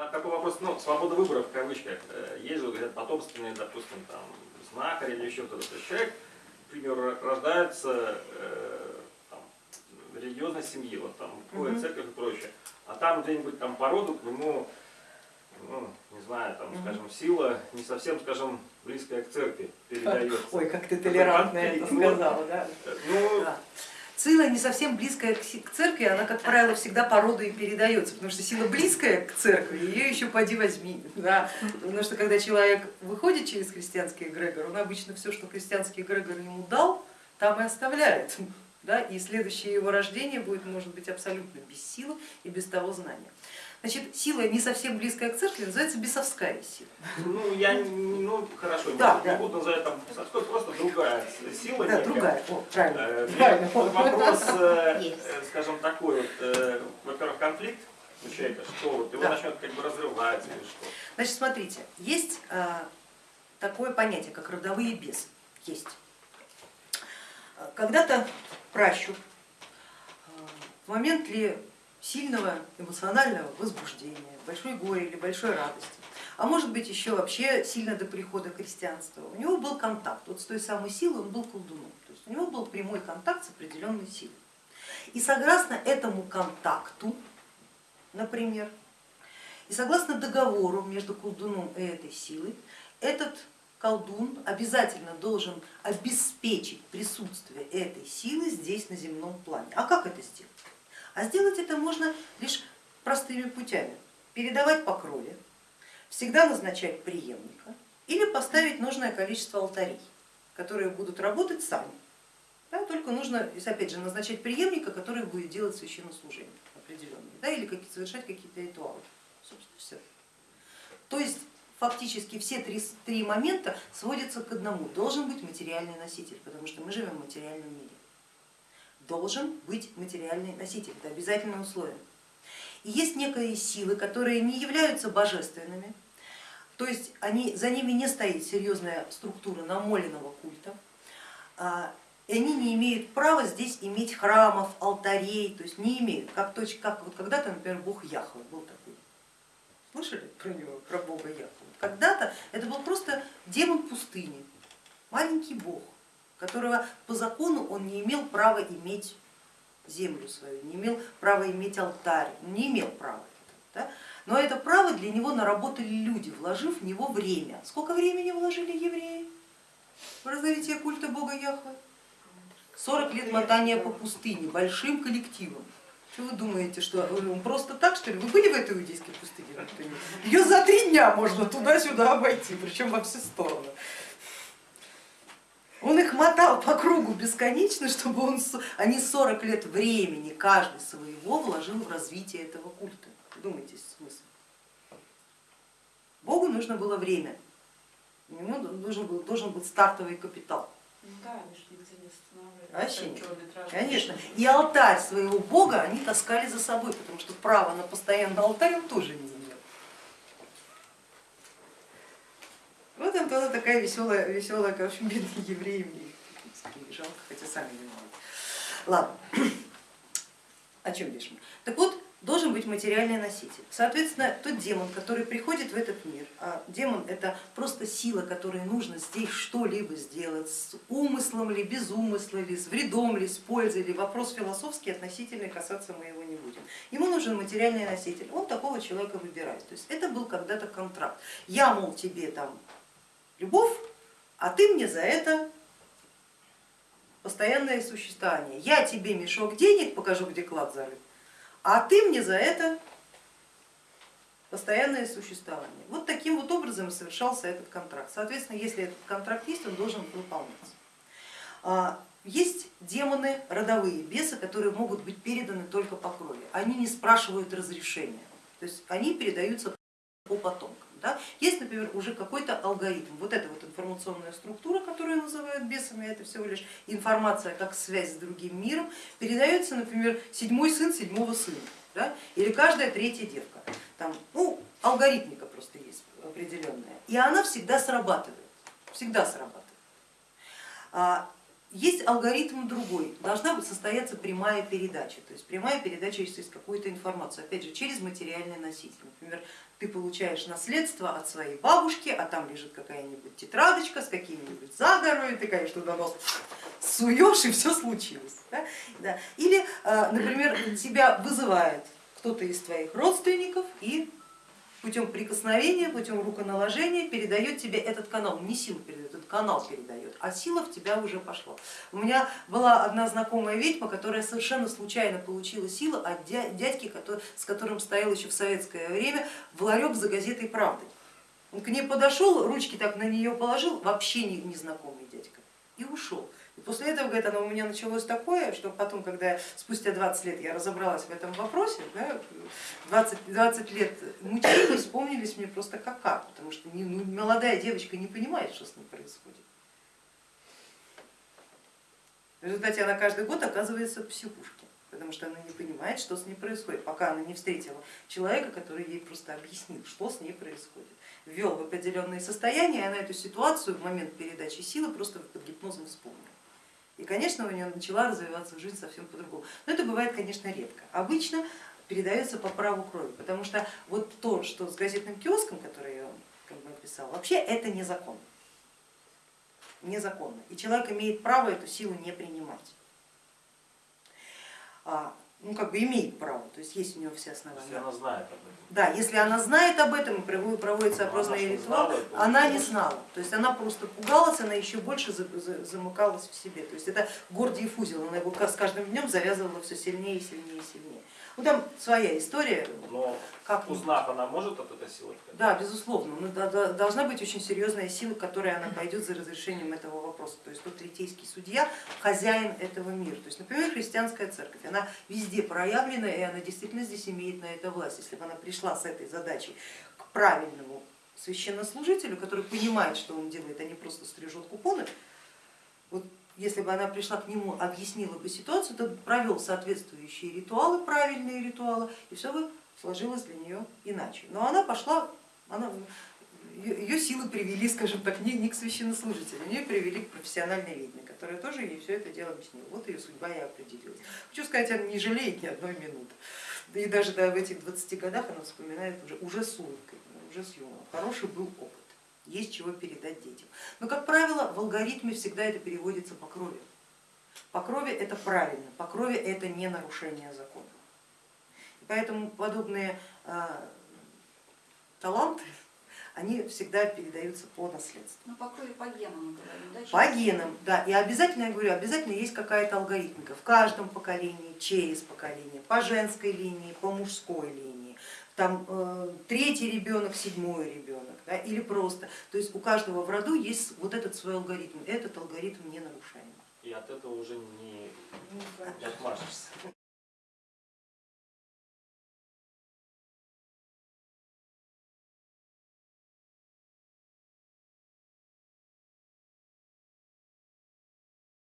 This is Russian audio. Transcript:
На такой вопрос, ну, свобода выбора в кавычках. Э, Есть же, говорят, потомственные, допустим, там, знахарь или еще кто-то. Человек, к примеру, рождается э, там, в религиозной семье, вот там, ходит Мгм. церковь и прочее. А там где-нибудь там по роду к нему, ну, не знаю, там, Мгм. скажем, сила не совсем, скажем, близкая к церкви передается. Ой, как ты толерантно это сказала, да. Э, Ну, Да. Сила не совсем близкая к церкви, она, как правило, всегда по роду и передается, потому что сила близкая к церкви, ее еще поди возьми. Да? Потому что когда человек выходит через христианский эгрегор, он обычно все, что христианский эгрегор ему дал, там и оставляет. Да? И следующее его рождение будет, может быть, абсолютно без силы и без того знания. Значит, сила не совсем близкая к церкви называется бесовская сила. Ну, я не, ну, хорошо, Да, не да. буду называть там совской, просто другая сила. Да, некая. другая, О, правильно. Э, правильно. Вопрос, э, э, скажем, такой, вот, э, во-первых, конфликт у человека, что вот его Да. начнет как бы разрывать или что. Значит, смотрите, есть а, такое понятие, как родовые бесы. Есть. Когда-то пращур а, в момент ли сильного эмоционального возбуждения, большой горе или большой радости, а может быть еще вообще сильно до прихода христианства, у него был контакт, вот с той самой силой он был колдуном, то есть у него был прямой контакт с определенной силой. И согласно этому контакту, например, и согласно договору между колдуном и этой силой, этот колдун обязательно должен обеспечить присутствие этой силы здесь на земном плане. А как это сделать? А сделать это можно лишь простыми путями. Передавать по крови, всегда назначать преемника или поставить нужное количество алтарей, которые будут работать сами. Да, только нужно, опять же, назначать преемника, который будет делать священнослужение определенное, да, или какие- совершать какие-то ритуалы. Собственно, все. То есть фактически все три, три момента сводятся к одному. Должен быть материальный носитель, потому что мы живем в материальном мире. Должен быть материальный носитель, это обязательное условие. И есть некие силы, которые не являются божественными, то есть они, за ними не стоит серьезная структура намоленного культа, а, и они не имеют права здесь иметь храмов, алтарей, то есть не имеют, как, как вот когда-то, например, бог Яхва был такой. Слышали про него, про бога Яхва? Когда-то это был просто демон пустыни, маленький бог, которого по закону он не имел права иметь землю свою, не имел права иметь алтарь, не имел права. Да? Но это право для него наработали люди, вложив в него время. Сколько времени вложили евреи в развитие культа бога Яхвы? 40 лет мотания по пустыне, большим коллективом. Что вы думаете, что просто так, что ли? Вы были в этой иудейской пустыне? Ее за три дня можно туда-сюда обойти, причем во все стороны. Он их мотал по кругу бесконечно, чтобы он, они 40 лет времени каждый своего вложил в развитие этого культа. Думайте смысл. Богу нужно было время, у него должен был, должен быть стартовый капитал. Ну да, они же нигде не останавливались. Вообще нет. Конечно. И алтарь своего бога они таскали за собой, потому что право на постоянный алтарь он тоже не имел. Вот тогда такая веселая, веселая, общем, бедные евреи, мне их жалко, хотя сами виноваты. Ладно, о чем бишь мы? Так вот, должен быть материальный носитель. Соответственно, тот демон, который приходит в этот мир, а демон это просто сила, которой нужно здесь что-либо сделать, с умыслом ли, без умысла ли, с вредом ли, с пользой ли, вопрос философский относительный, касаться мы его не будем. Ему нужен материальный носитель, он такого человека выбирает. То есть это был когда-то контракт. Я, мол, тебе там любовь, а ты мне за это постоянное существование. Я тебе мешок денег покажу, где клад зарыт, а ты мне за это постоянное существование. Вот таким вот образом совершался этот контракт. Соответственно, если этот контракт есть, он должен выполняться. А, Есть демоны, родовые бесы, которые могут быть переданы только по крови. Они не спрашивают разрешения, то есть они передаются по потомкам. Да? Есть, например, уже какой-то алгоритм. Вот эта вот информационная структура, которую называют бесами, это всего лишь информация как связь с другим миром, передается, например, седьмой сын седьмого сына, да? или каждая третья девка. Там, ну, алгоритмика просто есть определенная, и она всегда срабатывает, всегда срабатывает. Есть алгоритм другой, должна быть состояться прямая передача, то есть прямая передача через какую-то информацию, опять же через материальный носитель. Например, ты получаешь наследство от своей бабушки, а там лежит какая-нибудь тетрадочка с какими-нибудь заговорами, ты, конечно, туда нос суешь и все случилось. Да? Да. Или, э, например, тебя вызывает кто-то из твоих родственников и путем прикосновения, путем руконаложения передает тебе этот канал, не силу передает, этот канал передает, а сила в тебя уже пошла. У меня была одна знакомая ведьма, которая совершенно случайно получила силу от дядьки, с которым стоял еще в советское время в ларек за газетой «Правды». Он к ней подошел, ручки так на нее положил, вообще незнакомый дядька, и ушел. После этого, говорит, оно у меня началось такое, что потом, когда спустя 20 лет я разобралась в этом вопросе, да, 20, 20 лет мучений вспомнились мне просто как как, потому что не, ну, молодая девочка не понимает, что с ней происходит. В результате она каждый год оказывается в психушке, потому что она не понимает, что с ней происходит, пока она не встретила человека, который ей просто объяснил, что с ней происходит. Ввел в определенное состояние, и она эту ситуацию в момент передачи силы просто под гипнозом вспомнила. И, конечно, у нее начала развиваться жизнь совсем по-другому. Но это бывает, конечно, редко. Обычно передается по праву крови, потому что вот то, что с газетным киоском, который я как бы описала, вообще это незаконно. Незаконно. И человек имеет право эту силу не принимать. Ну, как бы имеет право, то есть есть у него все основания. Если она знает об этом. Да, если она знает об этом, и проводится опросный она ритуал, знала, она не знала. То есть она просто пугалась, она еще больше за- за- замыкалась в себе. То есть это гордиев узел, она его с каждым днем завязывала все сильнее и сильнее и сильнее. Ну там своя история, Но как узнав, она может от этой силы да, безусловно, но да- должна быть очень серьезная сила, которая она пойдет за разрешением этого вопроса. То есть тот третейский судья, хозяин этого мира. То есть, например, христианская церковь, она везде проявлена, и она действительно здесь имеет на это власть. Если бы она пришла с этой задачей к правильному священнослужителю, который понимает, что он делает, а не просто стрижет купоны, вот если бы она пришла к нему, объяснила бы ситуацию, то провел соответствующие ритуалы, правильные ритуалы, и все бы сложилось для нее иначе. Но она пошла, она, ее силы привели, скажем так, не, не к священнослужителю, ее привели к профессиональной ведьме, которая тоже ей все это дело объяснила. Вот ее судьба и определилась. Хочу сказать, она не жалеет ни одной минуты. И даже да, в этих 20 годах она вспоминает уже, уже с улыбкой, уже с юмором. Хороший был опыт есть чего передать детям. Но, как правило, в алгоритме всегда это переводится по крови. По крови это правильно, по крови это не нарушение закона. И поэтому подобные э, таланты, они всегда передаются по наследству. Ну, по крови, по генам мы говорим, да? По генам, да, и обязательно, я говорю, обязательно есть какая-то алгоритмика в каждом поколении, через поколение, по женской линии, по мужской линии, там э, третий ребенок, седьмой ребенок, да, или просто, то есть у каждого в роду есть вот этот свой алгоритм, этот алгоритм не нарушаемый. И от этого уже не, не отмажешься.